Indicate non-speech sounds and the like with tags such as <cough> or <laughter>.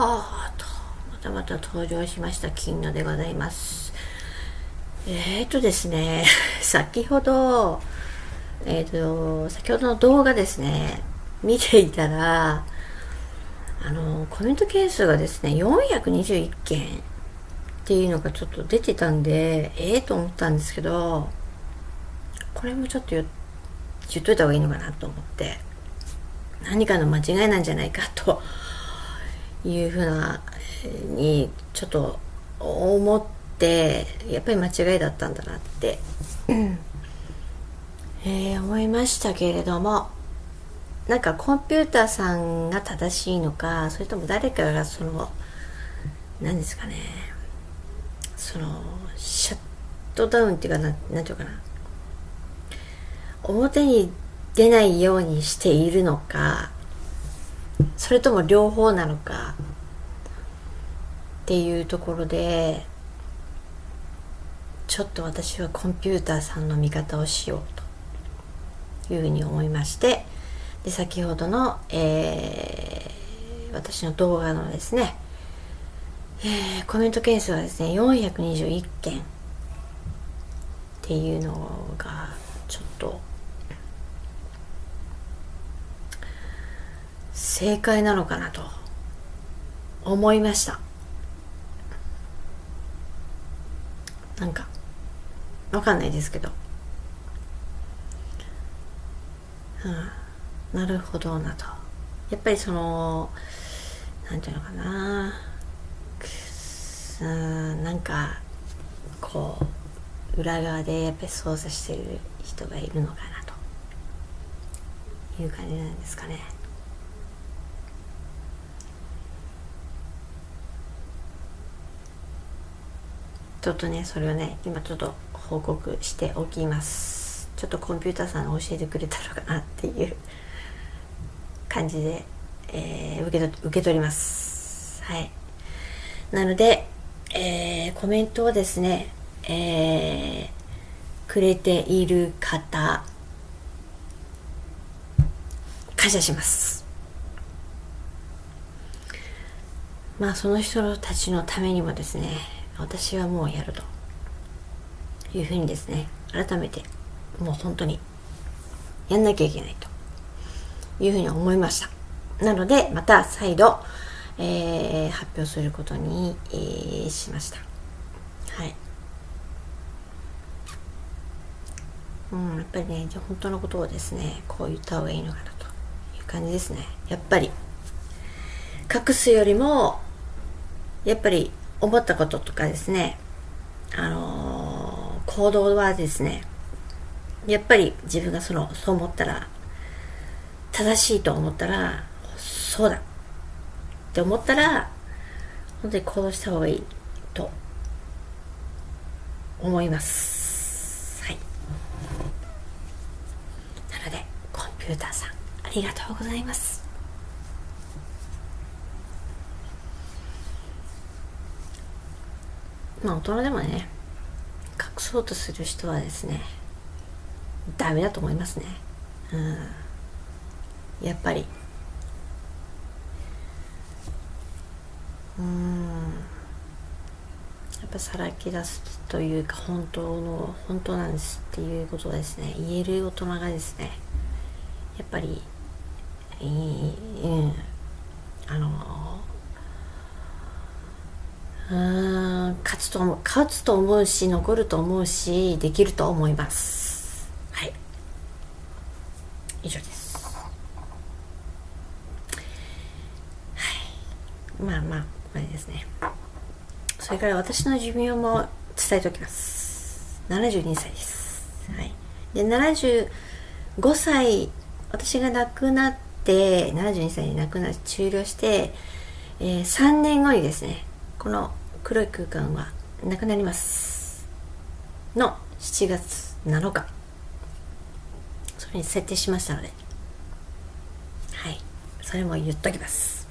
はあとまたまた登場しました金野でございます。えーとですね <laughs> 先ほどえっ、ー、と先ほどの動画ですね見ていたらあのコメント件数がですね421件っていうのがちょっと出てたんでええー、と思ったんですけどこれもちょっと言っといた方がいいのかなと思って何かの間違いなんじゃないかというふうなにちょっと思ってやっぱり間違いだったんだなって、えー、思いましたけれどもなんかコンピューターさんが正しいのかそれとも誰かがその何ですかねそのシャットダウンっていうかな何ていうかな。表に出ないようにしているのかそれとも両方なのかっていうところでちょっと私はコンピューターさんの味方をしようというふうに思いましてで先ほどの、えー、私の動画のですね、えー、コメント件数はですね421件っていうのがちょっと正解なのかなと思いました。なんかわかんないですけど。うんなるほどなと。やっぱりそのなんていうのかな。うんなんかこう裏側でやっぱり操作してる人がいるのかなと。いう感じなんですかね。ちょっとねそれをね今ちょっと報告しておきますちょっとコンピューターさんが教えてくれたのかなっていう感じで、えー、受け受け取ります。はい。なので、えー、コメントをですね、えー、くれている方、感謝します。まあ、その人たちのためにもですね、私はもうやると。いうふうにですね、改めて、もう本当にやんなきゃいけないと。いうふうに思いました。なのでまた再度、えー、発表することに、えー、しました。はい。うん、やっぱりね本当のことをですねこう言った方がいいのかなという感じですね。やっぱり隠すよりもやっぱり思ったこととかですねあのー、行動はですねやっぱり自分がそのそう思ったら正しいと思ったらそうだって思ったら本当に行動した方がいいと思います。はい。なのでコンピューターさんありがとうございます。まあ大人でもね隠そうとする人はですねダメだと思いますね。うん。やっぱり。うん。やっぱさらけ出すというか本当の本当なんですっていうことをですね言える大人がですねやっぱりいい、うん、あの勝つと思う勝つと思うし残ると思うしできると思います。はい。以上です。はい。まあまああれですね。それから私の寿命も伝えておきます。72歳です。はい。で75歳私が亡くなって72歳に亡くなって終了して、えー、3年後にですねこの黒い空間はなくなります。の7月7日。それに設定しましたので。はい。それも言っときます。